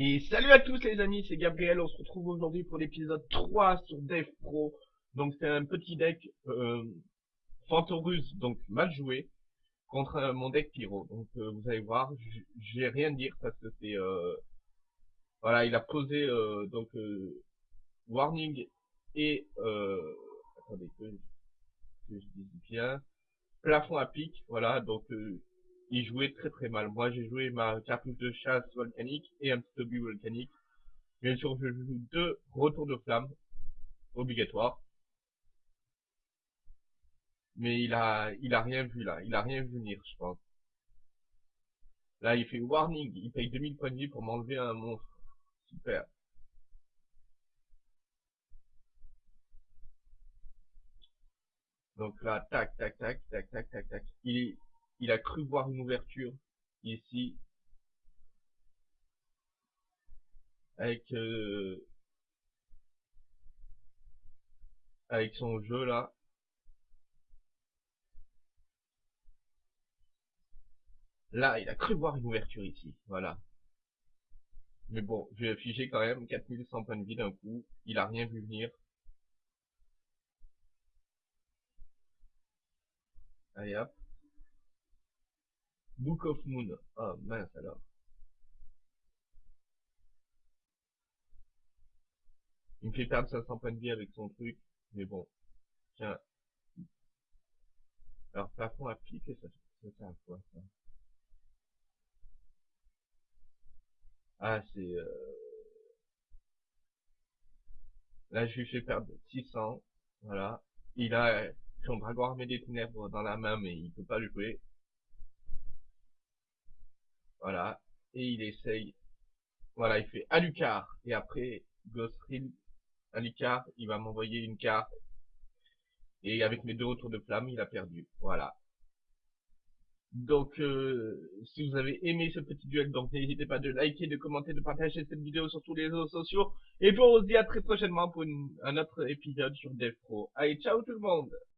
Et salut à tous les amis, c'est Gabriel, on se retrouve aujourd'hui pour l'épisode 3 sur Dev Pro. Donc c'est un petit deck euh, Fantorus, donc mal joué, contre euh, mon deck Pyro. Donc euh, vous allez voir, je vais rien dire parce que c'est... Euh, voilà, il a posé euh, donc Warning et... attendez que, que je dise bien... Plafond à pic, voilà, donc il jouait très très mal. Moi j'ai joué ma cartouche de chasse volcanique et un petit obus volcanique. Bien sûr je joue deux retours de flamme, obligatoire. Mais il a, il a rien vu là, il a rien vu venir je pense. Là il fait warning, il paye 2000 points de vie pour m'enlever un monstre. Super. Donc là, tac, tac, tac, tac, tac, tac, tac. Il, il a cru voir une ouverture ici. Avec euh, avec son jeu là. Là il a cru voir une ouverture ici. Voilà. Mais bon je vais afficher quand même 4100 points de vie d'un coup. Il a rien vu venir. Allez hop Book of Moon. Ah, mince alors. Il me fait perdre 500 points de vie avec son truc. Mais bon. Tiens. Alors, plafond à pique, ça, ça sert à quoi, ça? Ah, c'est... Euh... Là, je lui fais perdre 600. Voilà. Il a son dragon armé des ténèbres dans la main, mais il peut pas le jouer. Voilà. Et il essaye. Voilà, il fait Alucard. Et après, Ghostril, Alucard, il va m'envoyer une carte. Et avec mes deux retours de flamme, il a perdu. Voilà. Donc, euh, si vous avez aimé ce petit duel, donc n'hésitez pas de liker, de commenter, de partager cette vidéo sur tous les réseaux sociaux. Et puis on se dit à très prochainement pour un autre épisode sur DevPro. Allez, ciao tout le monde